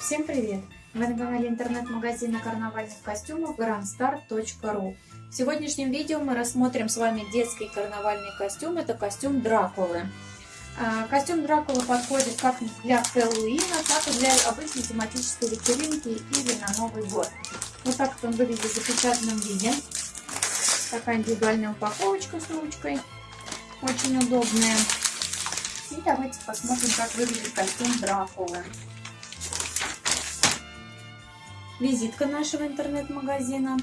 Всем привет! Вы на канале интернет-магазина карнавальных костюмов grandstar.ru В сегодняшнем видео мы рассмотрим с вами детский карнавальный костюм. Это костюм Дракулы. А, костюм Дракулы подходит как для Хэллоуина, так и для обычной тематической вечеринки или на Новый год. Вот так он выглядит в запечатанном виде. Такая индивидуальная упаковочка с ручкой. Очень удобная. И давайте посмотрим, как выглядит костюм Дракулы. Визитка нашего интернет-магазина.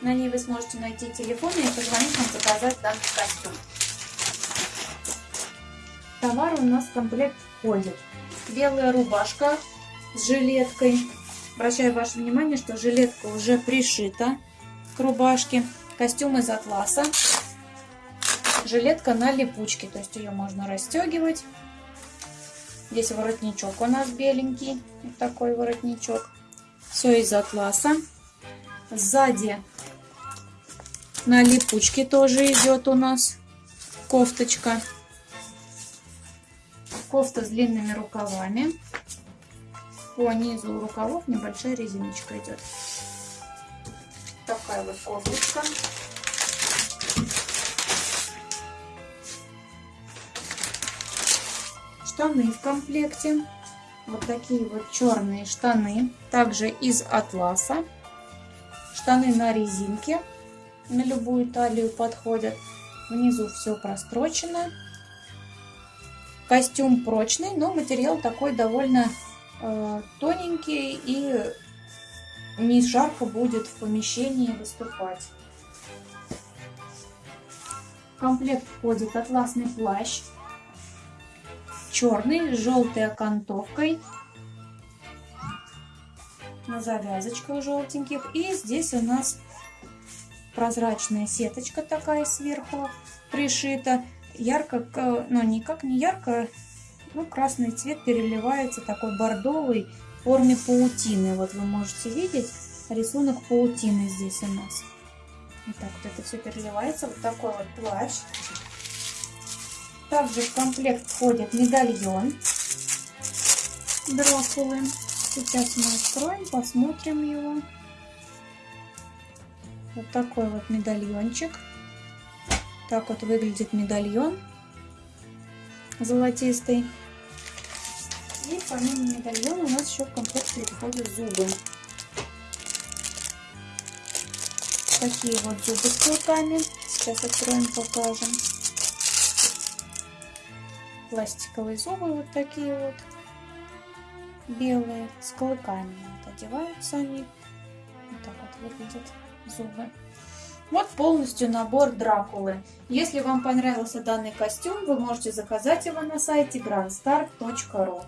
На ней вы сможете найти телефон и позвонить нам заказать данный костюм. Товар у нас в комплект входит. Белая рубашка с жилеткой. Обращаю ваше внимание, что жилетка уже пришита к рубашке. Костюм из атласа. Жилетка на липучке, то есть ее можно расстегивать. Здесь воротничок у нас беленький, вот такой воротничок. Все из атласа. Сзади на липучке тоже идет у нас кофточка. Кофта с длинными рукавами. По низу рукавов небольшая резиночка идет. Такая вот кофточка. Штаны в комплекте. Вот такие вот черные штаны, также из атласа. Штаны на резинке, на любую талию подходят. Внизу все прострочено. Костюм прочный, но материал такой довольно э, тоненький и не жарко будет в помещении выступать. В комплект входит атласный плащ черный с желтой окантовкой на завязочках желтеньких. И здесь у нас прозрачная сеточка такая сверху пришита. Ярко, ну никак не ярко, ну красный цвет переливается такой бордовый в форме паутины. Вот вы можете видеть рисунок паутины здесь у нас. Вот вот это все переливается. Вот такой вот плащ. Также в комплект входит медальон Дракулы. Сейчас мы откроем, посмотрим его. Вот такой вот медальончик. Так вот выглядит медальон золотистый. И помимо медальона у нас еще в комплекте входят зубы. Такие вот зубы с клыками. Сейчас откроем, покажем пластиковые зубы вот такие вот белые с клыками вот одеваются они вот так вот выглядят зубы вот полностью набор Дракулы. Если вам понравился данный костюм, вы можете заказать его на сайте grandstar.ru.